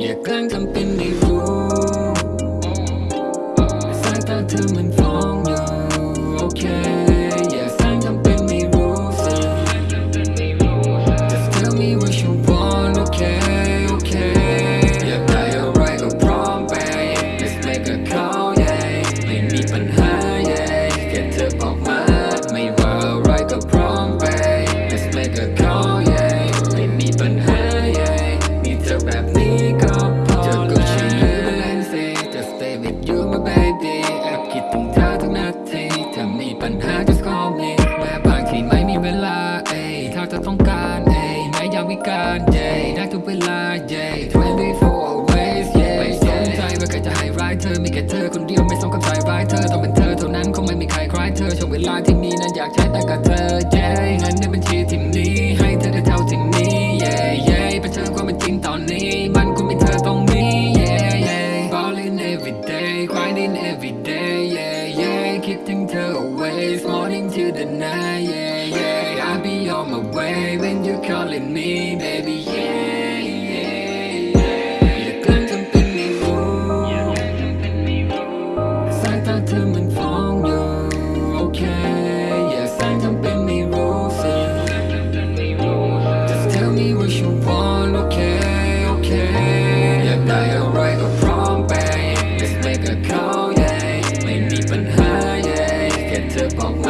อย่าแกล้งทำเป็นไม่รู้สายตาเธอมัน เธอต้องการเอ้ยแม้ยามวิการเย่นักทุกเวลาเย่ twenty four always เย่ไม่สนใจว่าใครจะให้ร้ายเธอมีแค่เธอคนเดียวไม่สมกับสายร้ายเธอต้องเป็นเธอเท่านั้นคงไม่มีใครคล้ายเธอช่วงเวลาที่มีนั้นอยากใช้แต่กับเธอเย่เงินในบัญชีที่นี้ให้เธอได้เท่าที่นี้เย่เย่ไปเจอความเป็นจริงตอนนี้ มันคงมีเธอตรงนี้เย่เย่ Falling every day grinding every day เย่เย่คิดถึงเธอ always morning to the night yeah on my way when you're calling me baby yeah yeah yeah อย่ากลั้นทำเป็นไม่รู้สายตาเธอมันฟ้องอยู่โอเคอย่าแสงทำเป็นไม่รู้สิ Just tell me what you want, okay, okay อยากได้อะไรก็พร้อมไป Let's make a call, yeah ไม่มีปัญหา yeah แค่เธอบอกมา า